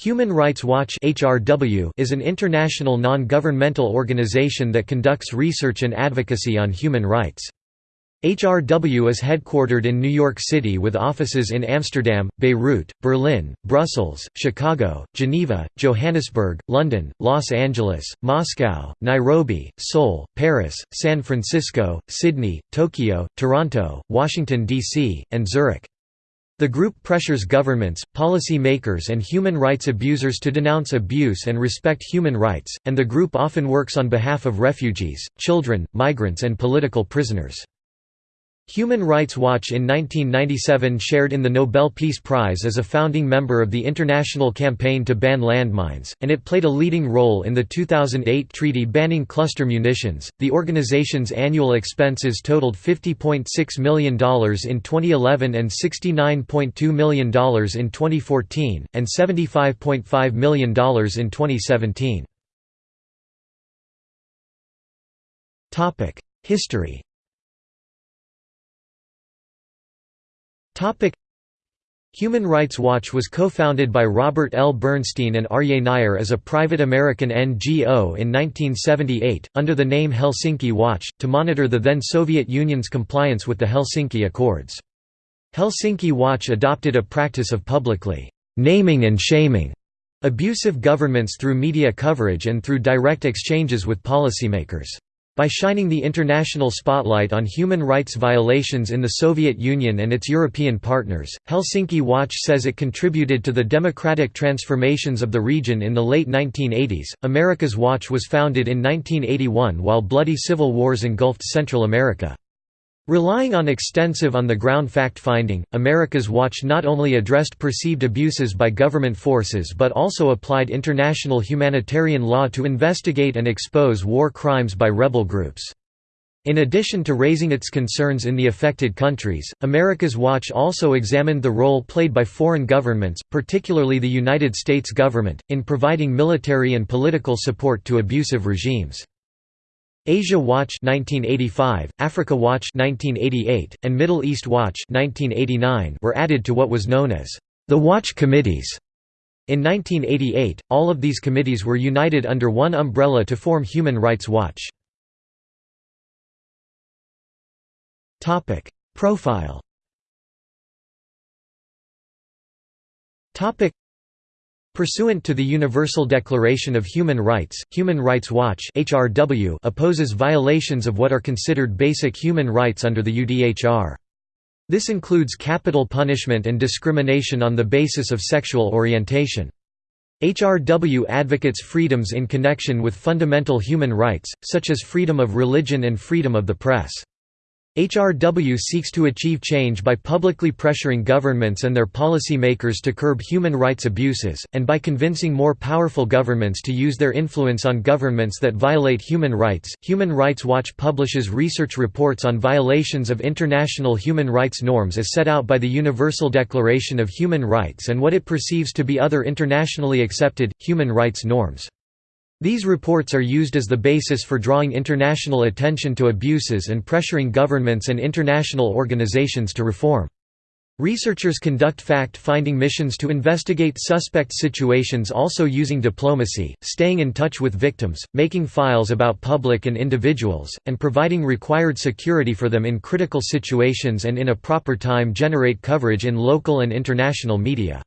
Human Rights Watch (HRW) is an international non-governmental organization that conducts research and advocacy on human rights. HRW is headquartered in New York City with offices in Amsterdam, Beirut, Berlin, Brussels, Chicago, Geneva, Johannesburg, London, Los Angeles, Moscow, Nairobi, Seoul, Paris, San Francisco, Sydney, Tokyo, Toronto, Washington, D.C., and Zurich. The group pressures governments, policy makers and human rights abusers to denounce abuse and respect human rights, and the group often works on behalf of refugees, children, migrants and political prisoners. Human Rights Watch in 1997 shared in the Nobel Peace Prize as a founding member of the International Campaign to Ban Landmines, and it played a leading role in the 2008 treaty banning cluster munitions. The organization's annual expenses totaled $50.6 million in 2011 and $69.2 million in 2014, and $75.5 million in 2017. History Human Rights Watch was co-founded by Robert L. Bernstein and Aryeh Neier as a private American NGO in 1978, under the name Helsinki Watch, to monitor the then Soviet Union's compliance with the Helsinki Accords. Helsinki Watch adopted a practice of publicly «naming and shaming» abusive governments through media coverage and through direct exchanges with policymakers. By shining the international spotlight on human rights violations in the Soviet Union and its European partners, Helsinki Watch says it contributed to the democratic transformations of the region in the late 1980s. America's Watch was founded in 1981 while bloody civil wars engulfed Central America. Relying on extensive on-the-ground fact-finding, America's Watch not only addressed perceived abuses by government forces but also applied international humanitarian law to investigate and expose war crimes by rebel groups. In addition to raising its concerns in the affected countries, America's Watch also examined the role played by foreign governments, particularly the United States government, in providing military and political support to abusive regimes. Asia Watch 1985, Africa Watch 1988, and Middle East Watch 1989 were added to what was known as the Watch Committees. In 1988, all of these committees were united under one umbrella to form Human Rights Watch. Topic: Profile Pursuant to the Universal Declaration of Human Rights, Human Rights Watch (HRW) opposes violations of what are considered basic human rights under the UDHR. This includes capital punishment and discrimination on the basis of sexual orientation. HRW advocates freedoms in connection with fundamental human rights, such as freedom of religion and freedom of the press. HRW seeks to achieve change by publicly pressuring governments and their policy makers to curb human rights abuses, and by convincing more powerful governments to use their influence on governments that violate human rights. Human Rights Watch publishes research reports on violations of international human rights norms as set out by the Universal Declaration of Human Rights and what it perceives to be other internationally accepted, human rights norms. These reports are used as the basis for drawing international attention to abuses and pressuring governments and international organizations to reform. Researchers conduct fact-finding missions to investigate suspect situations also using diplomacy, staying in touch with victims, making files about public and individuals, and providing required security for them in critical situations and in a proper time generate coverage in local and international media.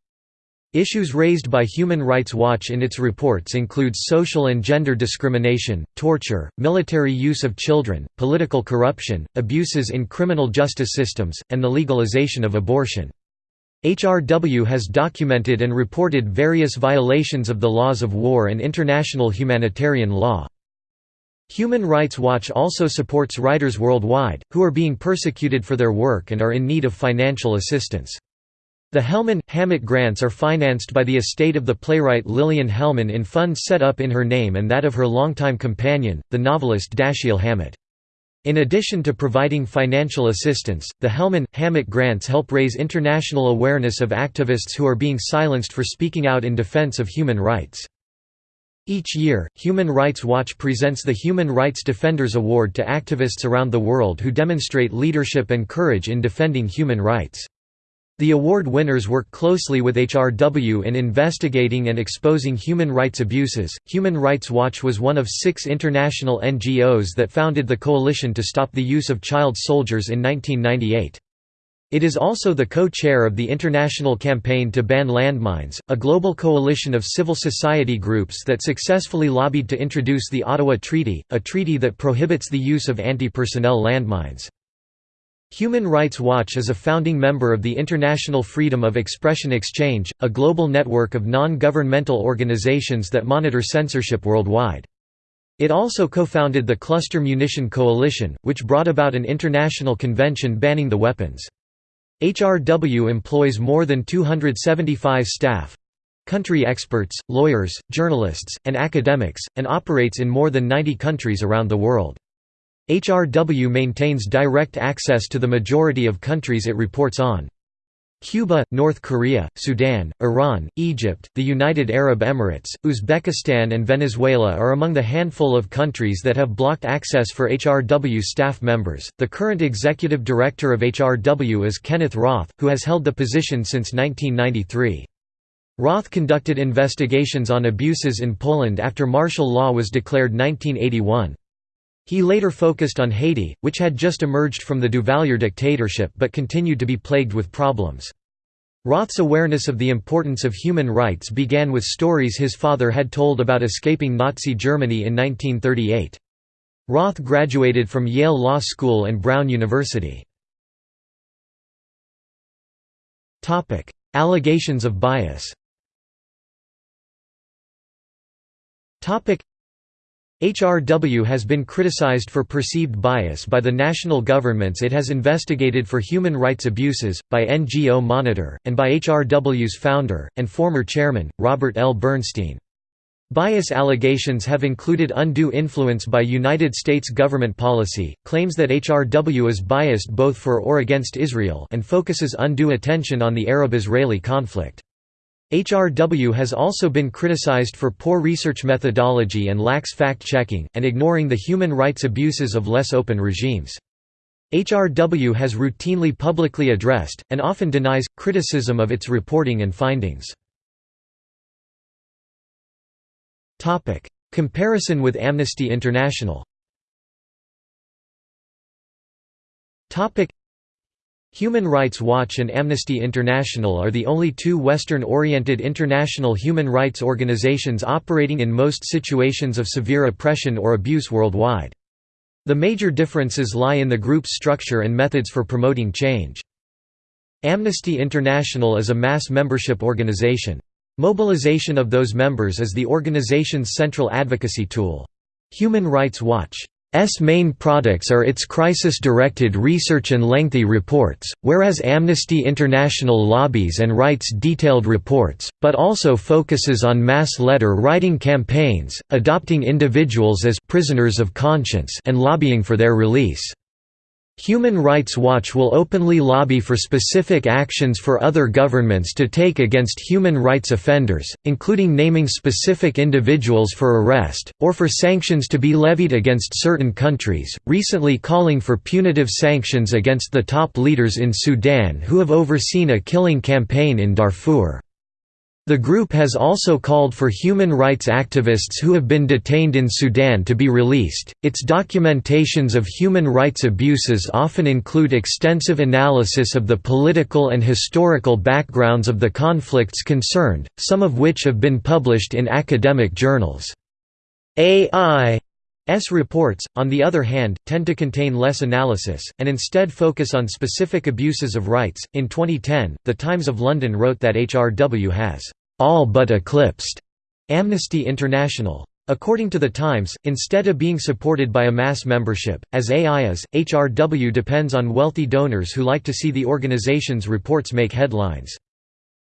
Issues raised by Human Rights Watch in its reports include social and gender discrimination, torture, military use of children, political corruption, abuses in criminal justice systems, and the legalization of abortion. HRW has documented and reported various violations of the laws of war and international humanitarian law. Human Rights Watch also supports writers worldwide, who are being persecuted for their work and are in need of financial assistance. The Hellman Hammett grants are financed by the estate of the playwright Lillian Hellman in funds set up in her name and that of her longtime companion, the novelist Dashiell Hammett. In addition to providing financial assistance, the Hellman Hammett grants help raise international awareness of activists who are being silenced for speaking out in defense of human rights. Each year, Human Rights Watch presents the Human Rights Defenders Award to activists around the world who demonstrate leadership and courage in defending human rights. The award winners work closely with HRW in investigating and exposing human rights abuses. Human Rights Watch was one of six international NGOs that founded the Coalition to Stop the Use of Child Soldiers in 1998. It is also the co-chair of the International Campaign to Ban Landmines, a global coalition of civil society groups that successfully lobbied to introduce the Ottawa Treaty, a treaty that prohibits the use of anti-personnel landmines. Human Rights Watch is a founding member of the International Freedom of Expression Exchange, a global network of non-governmental organizations that monitor censorship worldwide. It also co-founded the Cluster Munition Coalition, which brought about an international convention banning the weapons. HRW employs more than 275 staff country experts, lawyers, journalists, and academics, and operates in more than 90 countries around the world. HRW maintains direct access to the majority of countries it reports on. Cuba, North Korea, Sudan, Iran, Egypt, the United Arab Emirates, Uzbekistan and Venezuela are among the handful of countries that have blocked access for HRW staff members. The current executive director of HRW is Kenneth Roth, who has held the position since 1993. Roth conducted investigations on abuses in Poland after martial law was declared 1981. He later focused on Haiti, which had just emerged from the Duvalier dictatorship but continued to be plagued with problems. Roth's awareness of the importance of human rights began with stories his father had told about escaping Nazi Germany in 1938. Roth graduated from Yale Law School and Brown University. Allegations of bias HRW has been criticized for perceived bias by the national governments it has investigated for human rights abuses, by NGO Monitor, and by HRW's founder, and former chairman, Robert L. Bernstein. Bias allegations have included undue influence by United States government policy, claims that HRW is biased both for or against Israel and focuses undue attention on the Arab-Israeli conflict. HRW has also been criticized for poor research methodology and lax fact-checking, and ignoring the human rights abuses of less open regimes. HRW has routinely publicly addressed, and often denies, criticism of its reporting and findings. Comparison with Amnesty International Human Rights Watch and Amnesty International are the only two Western-oriented international human rights organizations operating in most situations of severe oppression or abuse worldwide. The major differences lie in the group's structure and methods for promoting change. Amnesty International is a mass membership organization. Mobilization of those members is the organization's central advocacy tool. Human Rights Watch S main products are its crisis-directed research and lengthy reports, whereas Amnesty International lobbies and writes detailed reports, but also focuses on mass letter-writing campaigns, adopting individuals as prisoners of conscience and lobbying for their release. Human Rights Watch will openly lobby for specific actions for other governments to take against human rights offenders, including naming specific individuals for arrest, or for sanctions to be levied against certain countries, recently calling for punitive sanctions against the top leaders in Sudan who have overseen a killing campaign in Darfur. The group has also called for human rights activists who have been detained in Sudan to be released. Its documentations of human rights abuses often include extensive analysis of the political and historical backgrounds of the conflicts concerned, some of which have been published in academic journals. AI reports, on the other hand, tend to contain less analysis, and instead focus on specific abuses of rights. In 2010, The Times of London wrote that HRW has all but eclipsed Amnesty International. According to The Times, instead of being supported by a mass membership, as AI is, HRW depends on wealthy donors who like to see the organization's reports make headlines.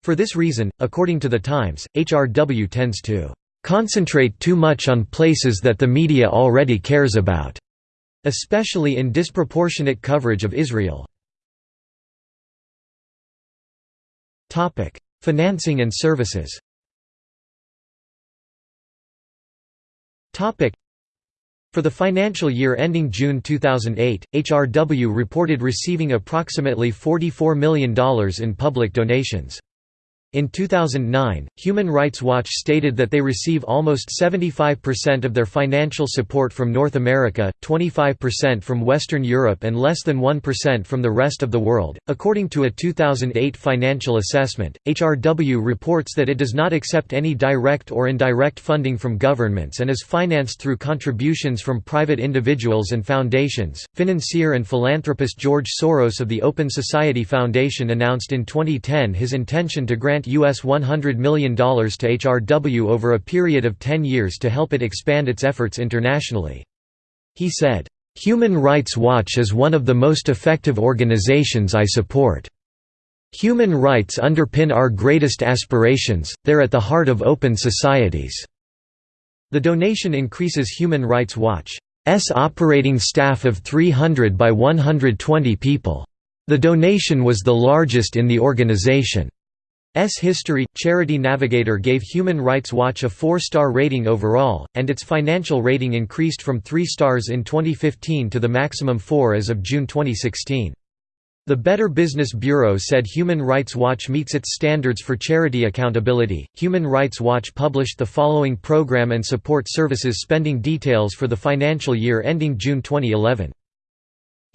For this reason, according to The Times, HRW tends to concentrate too much on places that the media already cares about, especially in disproportionate coverage of Israel. Financing and services For the financial year ending June 2008, HRW reported receiving approximately $44 million in public donations. In 2009, Human Rights Watch stated that they receive almost 75% of their financial support from North America, 25% from Western Europe, and less than 1% from the rest of the world. According to a 2008 financial assessment, HRW reports that it does not accept any direct or indirect funding from governments and is financed through contributions from private individuals and foundations. Financier and philanthropist George Soros of the Open Society Foundation announced in 2010 his intention to grant US $100 million to HRW over a period of 10 years to help it expand its efforts internationally. He said, "...Human Rights Watch is one of the most effective organizations I support. Human rights underpin our greatest aspirations, they're at the heart of open societies." The donation increases Human Rights Watch's operating staff of 300 by 120 people. The donation was the largest in the organization. S history, Charity Navigator gave Human Rights Watch a four-star rating overall, and its financial rating increased from three stars in 2015 to the maximum four as of June 2016. The Better Business Bureau said Human Rights Watch meets its standards for charity accountability. Human Rights Watch published the following program and support services spending details for the financial year ending June 2011.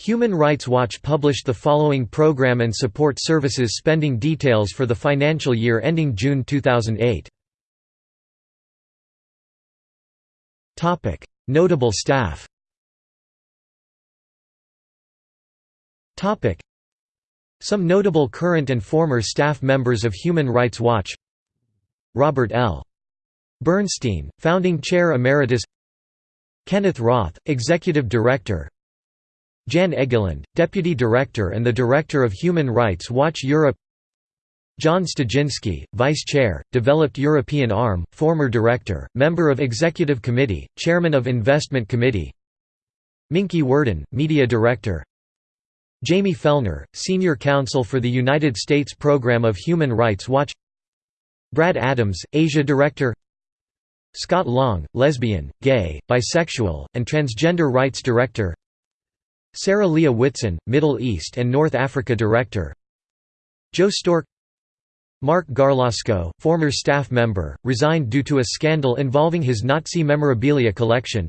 Human Rights Watch published the following program and support services spending details for the financial year ending June 2008. Notable staff. Some notable current and former staff members of Human Rights Watch. Robert L. Bernstein, Founding Chair Emeritus. Kenneth Roth, Executive Director Jan Egeland, Deputy Director and the Director of Human Rights Watch Europe John Studzinski, Vice Chair, Developed European Arm, former Director, Member of Executive Committee, Chairman of Investment Committee Minky Worden, Media Director Jamie Fellner, Senior Counsel for the United States Program of Human Rights Watch Brad Adams, Asia Director Scott Long, lesbian, gay, bisexual, and transgender rights director Sarah Leah Whitson, Middle East and North Africa Director. Joe Stork. Marc Garlasco, former staff member, resigned due to a scandal involving his Nazi memorabilia collection.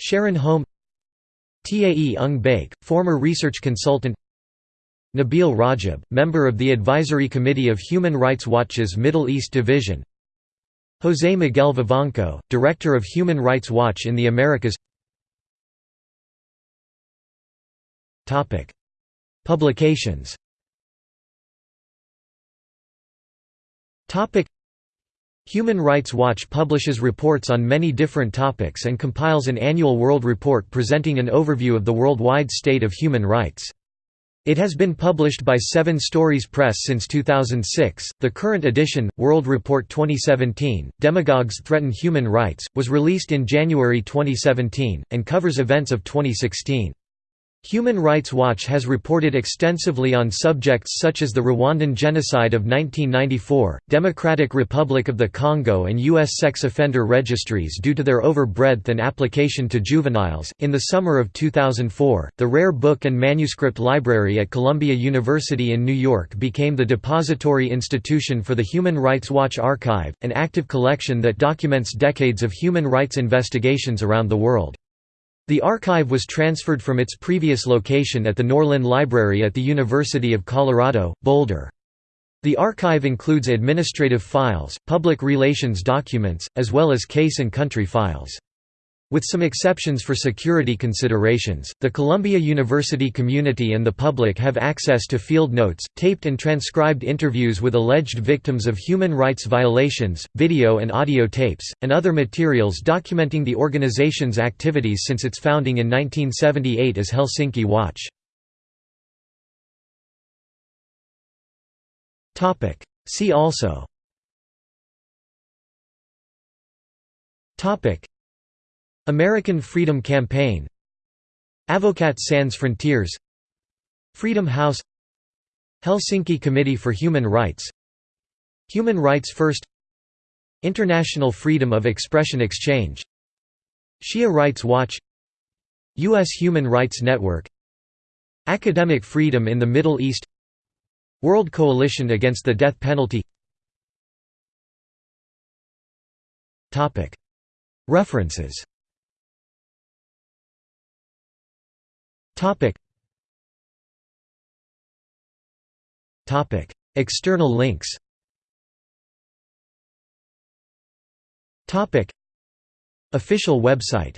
Sharon Hom. Tae Ung Baek, former research consultant. Nabil Rajab, member of the Advisory Committee of Human Rights Watch's Middle East Division. José Miguel Vivanco, Director of Human Rights Watch in the Americas Publications Human Rights Watch publishes reports on many different topics and compiles an annual World Report presenting an overview of the worldwide state of human rights. It has been published by Seven Stories Press since 2006. The current edition, World Report 2017, Demagogues Threaten Human Rights, was released in January 2017, and covers events of 2016. Human Rights Watch has reported extensively on subjects such as the Rwandan genocide of 1994, Democratic Republic of the Congo, and U.S. sex offender registries due to their overbreadth and application to juveniles. In the summer of 2004, the Rare Book and Manuscript Library at Columbia University in New York became the depository institution for the Human Rights Watch Archive, an active collection that documents decades of human rights investigations around the world. The archive was transferred from its previous location at the Norlin Library at the University of Colorado, Boulder. The archive includes administrative files, public relations documents, as well as case and country files. With some exceptions for security considerations, the Columbia University community and the public have access to field notes, taped and transcribed interviews with alleged victims of human rights violations, video and audio tapes, and other materials documenting the organization's activities since its founding in 1978 as Helsinki Watch. See also American Freedom Campaign Avocats Sans Frontières Freedom House Helsinki Committee for Human Rights Human Rights First International Freedom of Expression Exchange Shia Rights Watch U.S. Human Rights Network Academic Freedom in the Middle East World Coalition Against the Death Penalty References External links. Topic. Official website